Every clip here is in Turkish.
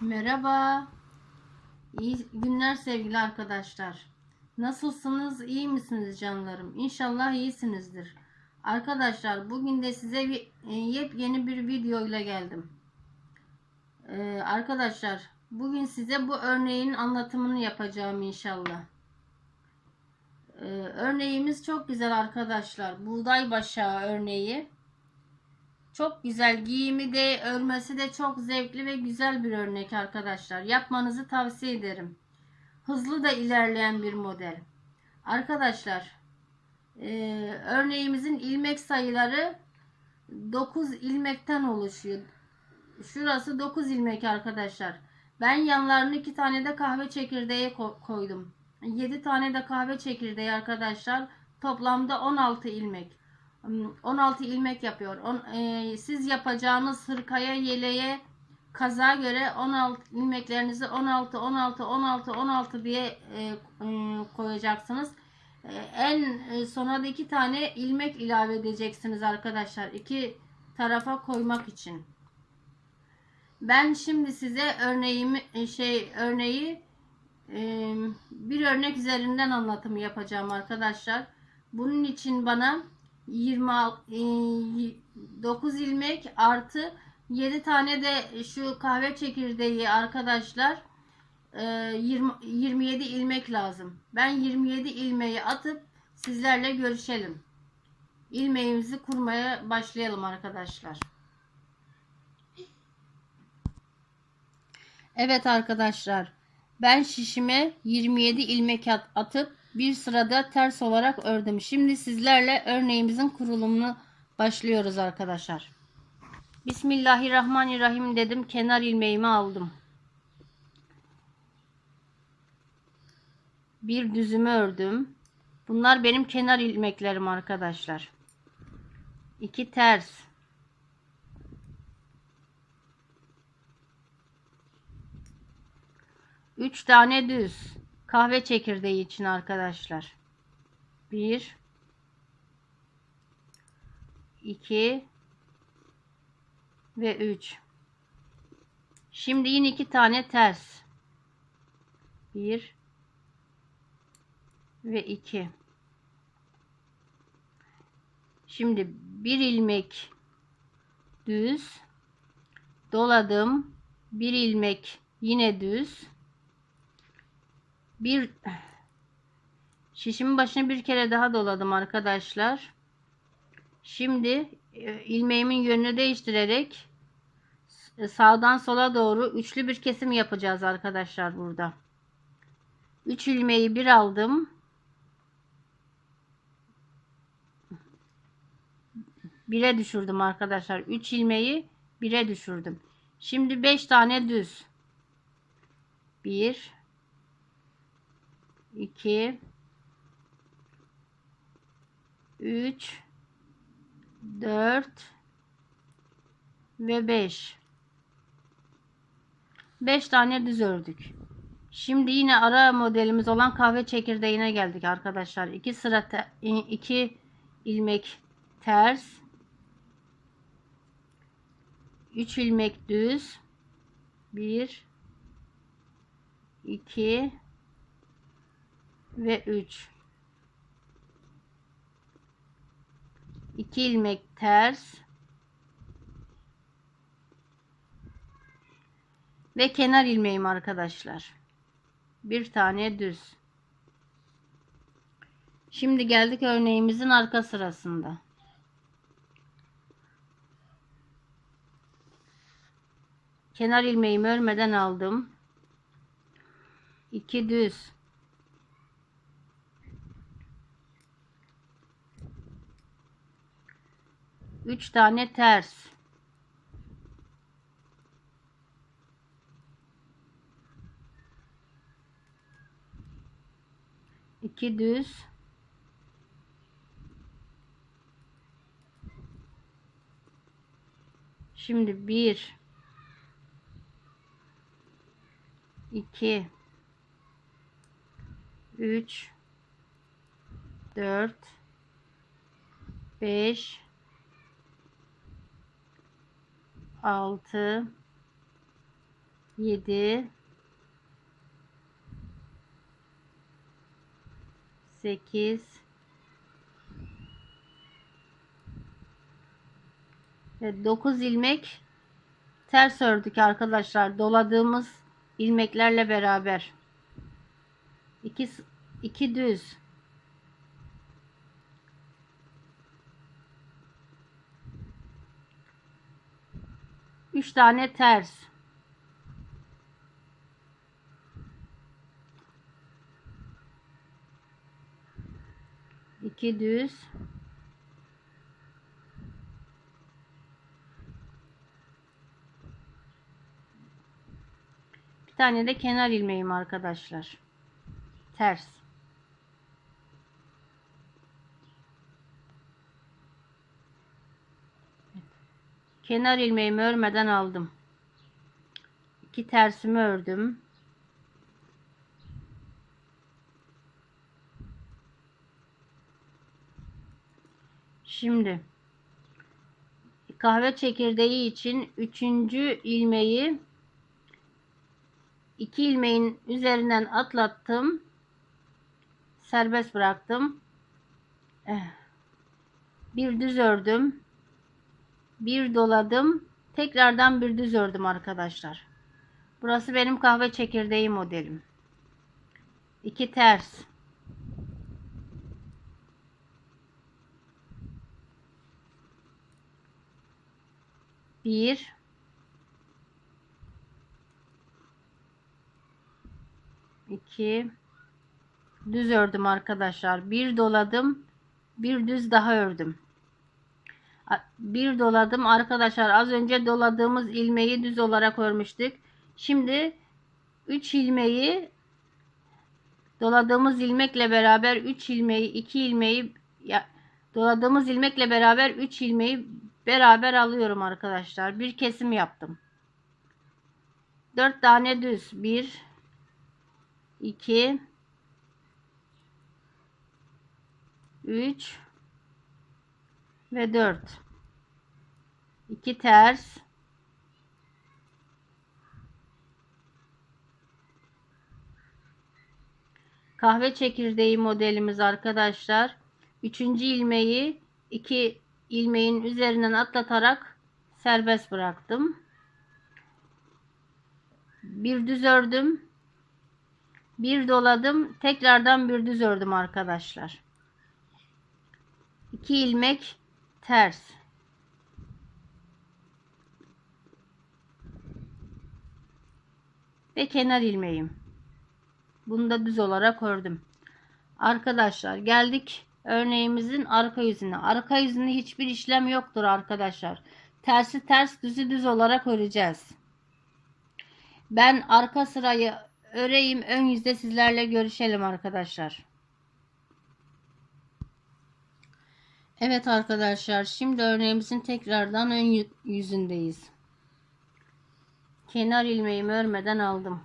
Merhaba. İyi günler sevgili arkadaşlar. Nasılsınız? İyi misiniz canlarım? İnşallah iyisinizdir. Arkadaşlar bugün de size e, yepyeni bir video ile geldim. Ee, arkadaşlar bugün size bu örneğin anlatımını yapacağım inşallah. Ee, örneğimiz çok güzel arkadaşlar. Buğday başağı örneği. Çok güzel. Giyimi de örmesi de çok zevkli ve güzel bir örnek arkadaşlar. Yapmanızı tavsiye ederim. Hızlı da ilerleyen bir model. Arkadaşlar e, örneğimizin ilmek sayıları 9 ilmekten oluşuyor. Şurası 9 ilmek arkadaşlar. Ben yanlarını 2 tane de kahve çekirdeği koydum. 7 tane de kahve çekirdeği arkadaşlar. Toplamda 16 ilmek. 16 ilmek yapıyor. On, e, siz yapacağınız hırkaya, yeleğe, kaza göre 16 ilmeklerinizi 16 16 16 16 diye e, e, koyacaksınız. E, en e, sona da iki tane ilmek ilave edeceksiniz arkadaşlar. iki tarafa koymak için. Ben şimdi size örneğimi e, şey örneği e, bir örnek üzerinden anlatımı yapacağım arkadaşlar. Bunun için bana 29 e, ilmek artı 7 tane de şu kahve çekirdeği arkadaşlar 20, e, 27 ilmek lazım. Ben 27 ilmeği atıp sizlerle görüşelim. İlmeğimizi kurmaya başlayalım arkadaşlar. Evet arkadaşlar. Ben şişime 27 ilmek atıp bir sırada ters olarak ördüm. Şimdi sizlerle örneğimizin kurulumunu başlıyoruz arkadaşlar. Bismillahirrahmanirrahim dedim. Kenar ilmeğimi aldım. Bir düzümü ördüm. Bunlar benim kenar ilmeklerim arkadaşlar. İki ters. Üç tane düz. Kahve çekirdeği için arkadaşlar. 1 2 ve 3 Şimdi yine iki tane ters. 1 ve 2 Şimdi bir ilmek düz. Doladım. Bir ilmek yine düz bir şişimin başını bir kere daha doladım arkadaşlar. Şimdi e, ilmeğimin yönünü değiştirerek sağdan sola doğru üçlü bir kesim yapacağız arkadaşlar burada. 3 ilmeği bir aldım. Bire düşürdüm arkadaşlar. 3 ilmeği bire düşürdüm. Şimdi 5 tane düz. 1 2 3 4 ve 5 5 tane düz ördük. Şimdi yine ara modelimiz olan kahve çekirdeğine geldik arkadaşlar. 2 sıra 2 ilmek ters. 3 ilmek düz. 1 2 ve 3 2 ilmek ters. Ve kenar ilmeğim arkadaşlar. Bir tane düz. Şimdi geldik örneğimizin arka sırasında. Kenar ilmeğimi örmeden aldım. 2 düz 3 tane ters. İki düz. Şimdi bir. İki. Üç. Dört. Beş 6 7 8 ve 9 ilmek ters ördük arkadaşlar. Doladığımız ilmeklerle beraber. 2 2 düz 3 tane ters. İki düz. Bir tane de kenar ilmeğim arkadaşlar. Ters kenar ilmeğimi örmeden aldım iki tersimi ördüm Şimdi kahve çekirdeği için üçüncü ilmeği iki ilmeğin üzerinden atlattım. Serbest bıraktım. Eh. Bir düz ördüm. Bir doladım. Tekrardan bir düz ördüm arkadaşlar. Burası benim kahve çekirdeği modelim. İki ters. Bir. iki düz ördüm arkadaşlar. Bir doladım. Bir düz daha ördüm. Bir doladım arkadaşlar. Az önce doladığımız ilmeği düz olarak örmüştük. Şimdi 3 ilmeği doladığımız ilmekle beraber 3 ilmeği 2 ilmeği ya, doladığımız ilmekle beraber 3 ilmeği beraber alıyorum arkadaşlar. Bir kesim yaptım. 4 tane düz. 1 2 3 ve 4 2 ters kahve çekirdeği modelimiz arkadaşlar. Üçüncü ilmeği iki ilmeğin üzerinden atlatarak serbest bıraktım. Bir düz ördüm. Bir doladım. Tekrardan bir düz ördüm arkadaşlar. 2 ilmek ters. Ve kenar ilmeğim. Bunu da düz olarak ördüm. Arkadaşlar geldik örneğimizin arka yüzüne. Arka yüzünde hiçbir işlem yoktur arkadaşlar. Tersi ters düzü düz olarak öreceğiz. Ben arka sırayı öreyim. Ön yüzde sizlerle görüşelim arkadaşlar. Evet arkadaşlar şimdi örneğimizin tekrardan ön yüzündeyiz. Kenar ilmeğimi örmeden aldım.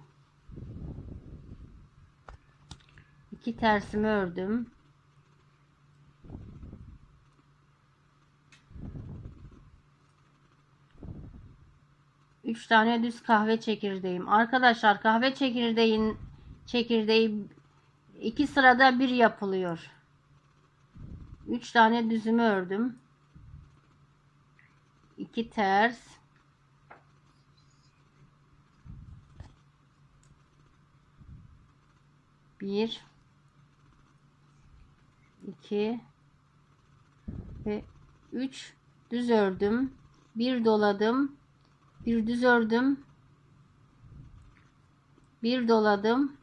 İki tersimi ördüm. 3 tane düz kahve çekirdeğim. Arkadaşlar kahve çekirdeğin çekirdeği iki sırada bir yapılıyor. 3 tane düzümü ördüm. 2 ters. Bir, iki ve üç düz ördüm. Bir doladım bir düz ördüm bir doladım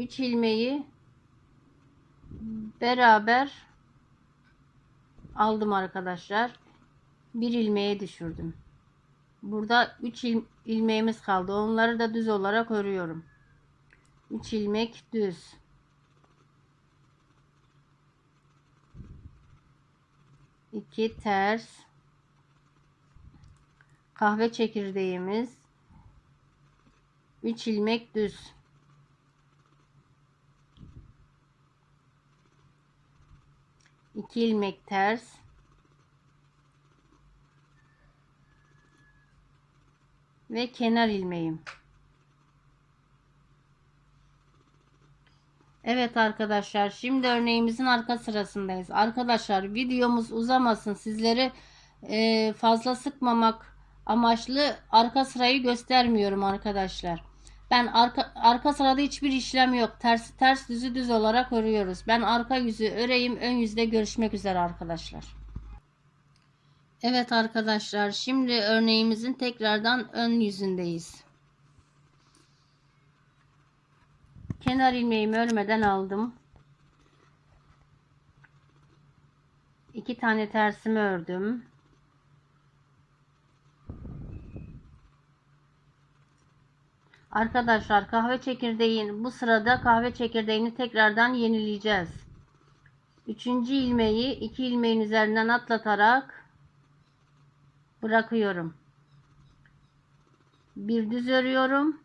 üç ilmeği beraber aldım arkadaşlar. Bir ilmeğe düşürdüm. Burada 3 il, ilmeğimiz kaldı. Onları da düz olarak örüyorum. 3 ilmek düz. 2 ters. Kahve çekirdeğimiz. 3 ilmek düz 2 ilmek ters. Ve kenar ilmeğim. Evet arkadaşlar şimdi örneğimizin arka sırasındayız. Arkadaşlar videomuz uzamasın. Sizleri e, fazla sıkmamak amaçlı arka sırayı göstermiyorum arkadaşlar. Ben arka, arka sırada hiçbir işlem yok. Ters ters düzü düz olarak örüyoruz. Ben arka yüzü öreyim. Ön yüzde görüşmek üzere arkadaşlar. Evet arkadaşlar şimdi örneğimizin tekrardan ön yüzündeyiz. Kenar ilmeğimi örmeden aldım. İki tane tersimi ördüm. Arkadaşlar kahve çekirdeğin bu sırada kahve çekirdeğini tekrardan yenileyeceğiz. Üçüncü ilmeği iki ilmeğin üzerinden atlatarak bırakıyorum. Bir düz örüyorum.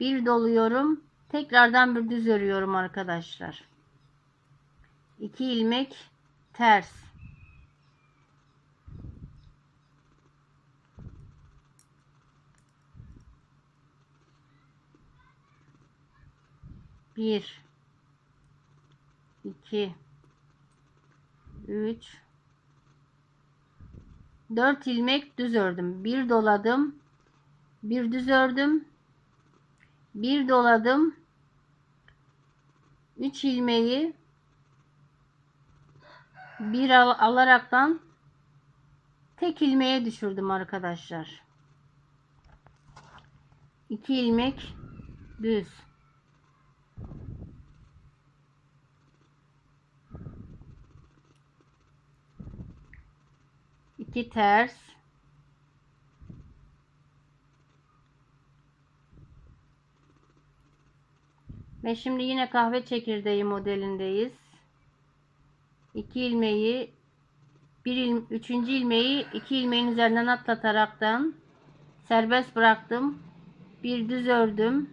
Bir doluyorum. Tekrardan bir düz örüyorum arkadaşlar. İki ilmek ters. Bir, iki, üç, dört ilmek düz ördüm. Bir doladım. Bir düz ördüm. Bir doladım. Üç ilmeği bir al alaraktan tek ilmeğe düşürdüm arkadaşlar. İki ilmek düz. İki ters ve şimdi yine kahve çekirdeği modelindeyiz. 2 ilmeği bir il, üçüncü ilmeği iki ilmeğin üzerinden atlataraktan serbest bıraktım. Bir düz ördüm.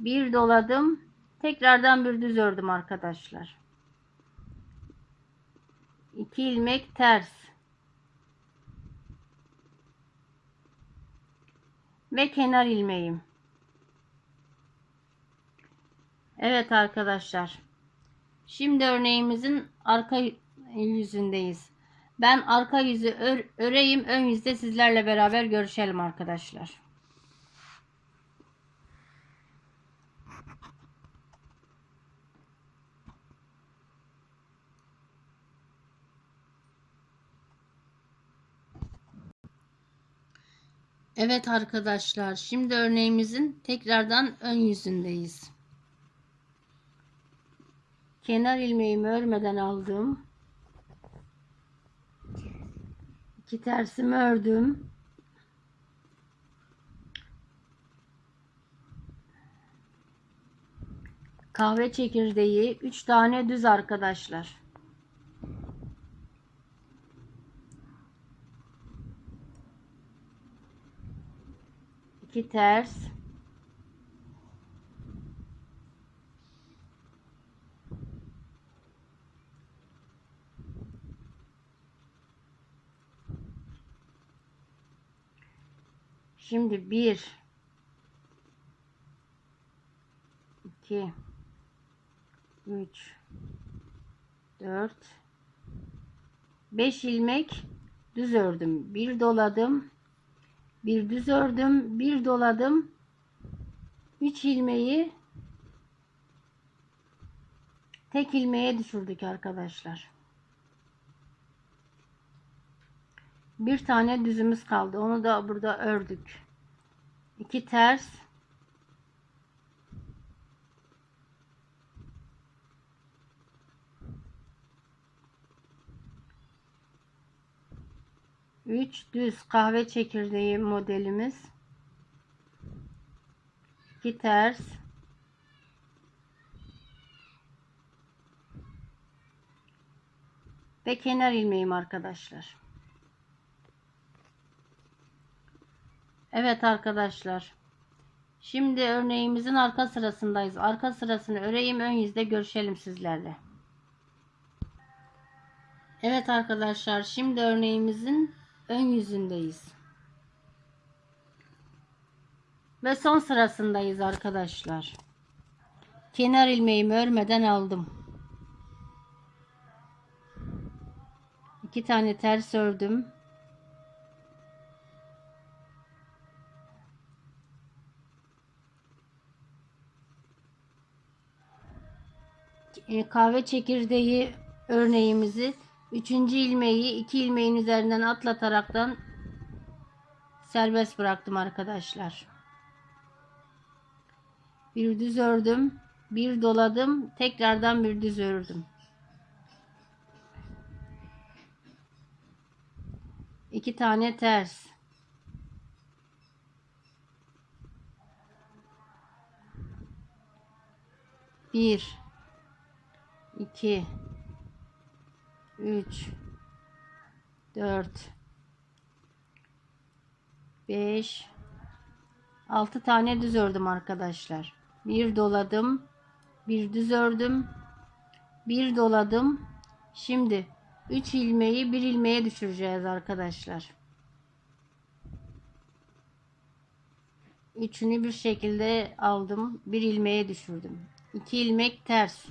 Bir doladım. Tekrardan bir düz ördüm arkadaşlar. 2 ilmek ters. Ve kenar ilmeğim. Evet arkadaşlar. Şimdi örneğimizin arka yüzündeyiz. Ben arka yüzü ör, öreyim. Ön yüzde sizlerle beraber görüşelim arkadaşlar. Evet arkadaşlar şimdi örneğimizin tekrardan ön yüzündeyiz. Kenar ilmeğimi örmeden aldım. İki tersimi ördüm. Kahve çekirdeği 3 tane düz arkadaşlar. 2 ters Şimdi 1 2 3 4 5 ilmek düz ördüm. Bir doladım bir düz ördüm bir doladım. 3 ilmeği tek ilmeğe düşürdük arkadaşlar. Bir tane düzümüz kaldı. Onu da burada ördük. 2 ters 3 düz kahve çekirdeği modelimiz. 2 ters. Ve kenar ilmeğim arkadaşlar. Evet arkadaşlar. Şimdi örneğimizin arka sırasındayız. Arka sırasını öreyim ön yüzde görüşelim sizlerle. Evet arkadaşlar şimdi örneğimizin ön yüzündeyiz. Ve son sırasındayız arkadaşlar. Kenar ilmeğimi örmeden aldım. İki tane ters ördüm. E, kahve çekirdeği örneğimizi üçüncü ilmeği iki ilmeğin üzerinden atlataraktan serbest bıraktım arkadaşlar. Bir düz ördüm, bir doladım, tekrardan bir düz ördüm. İki tane ters. Bir, iki, üç, dört, beş, altı tane düz ördüm arkadaşlar. Bir doladım, bir düz ördüm, bir doladım. Şimdi 3 ilmeği bir ilmeğe düşüreceğiz arkadaşlar. Üçünü bir şekilde aldım. Bir ilmeğe düşürdüm. 2 ilmek ters.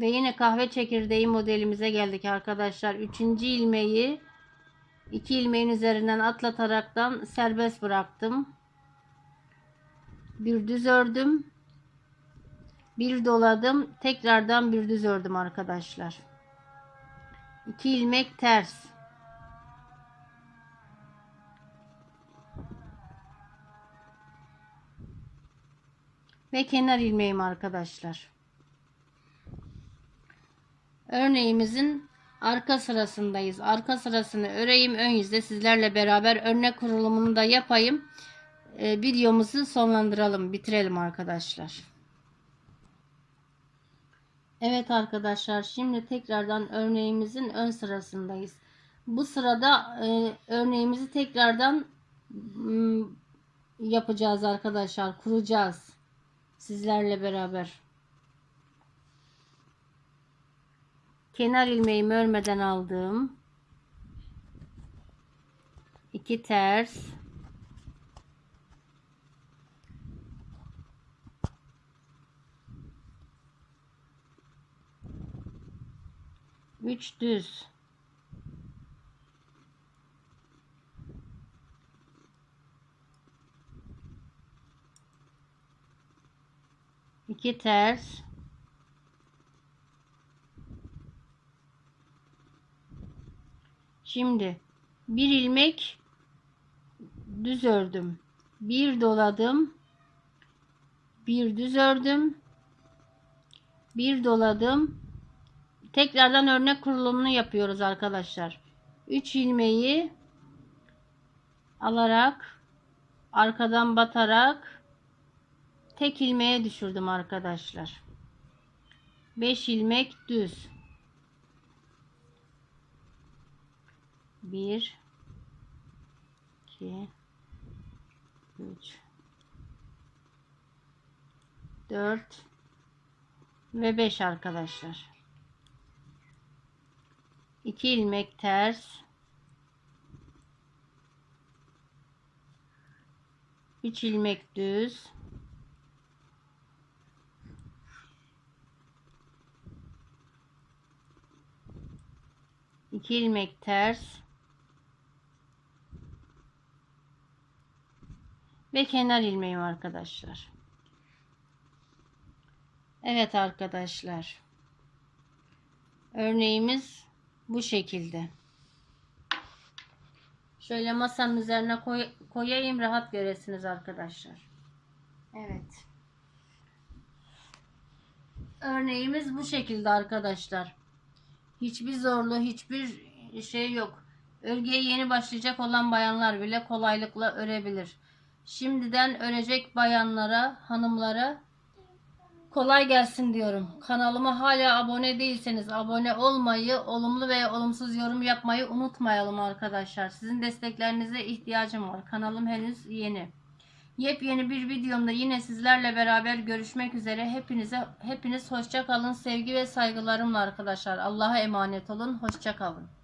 Ve yine kahve çekirdeği modelimize geldik arkadaşlar. Üçüncü ilmeği iki ilmeğin üzerinden atlataraktan serbest bıraktım. Bir düz ördüm. Bir doladım. Tekrardan bir düz ördüm arkadaşlar. İki ilmek ters. Ve kenar ilmeğim arkadaşlar. Örneğimizin arka sırasındayız. Arka sırasını öreyim. Ön yüzde sizlerle beraber örnek kurulumunu da yapayım. Ee, videomuzu sonlandıralım. Bitirelim arkadaşlar. Evet arkadaşlar. Şimdi tekrardan örneğimizin ön sırasındayız. Bu sırada e, örneğimizi tekrardan m, yapacağız arkadaşlar. Kuracağız. Sizlerle beraber. Kenar ilmeğimi örmeden aldım. 2 ters. Üç düz. İki ters Şimdi bir ilmek düz ördüm. Bir doladım. Bir düz ördüm. Bir doladım. Tekrardan örnek kurulumunu yapıyoruz arkadaşlar. 3 ilmeği alarak arkadan batarak tek ilmeğe düşürdüm arkadaşlar. 5 ilmek düz. 1 2 3 4 ve 5 arkadaşlar. 2 ilmek ters. 3 ilmek düz. İki ilmek ters ve kenar ilmeğim arkadaşlar. Evet arkadaşlar. Örneğimiz bu şekilde. Şöyle masanın üzerine koy, koyayım rahat göresiniz arkadaşlar. Evet. Örneğimiz bu şekilde arkadaşlar. Hiçbir zorluğu, hiçbir şey yok. Örgüye yeni başlayacak olan bayanlar bile kolaylıkla örebilir. Şimdiden örecek bayanlara, hanımlara kolay gelsin diyorum. Kanalıma hala abone değilseniz abone olmayı, olumlu veya olumsuz yorum yapmayı unutmayalım arkadaşlar. Sizin desteklerinize ihtiyacım var. Kanalım henüz yeni. Yepyeni bir videomda yine sizlerle beraber görüşmek üzere. Hepinize hepiniz hoşça kalın. Sevgi ve saygılarımla arkadaşlar. Allah'a emanet olun. Hoşça kalın.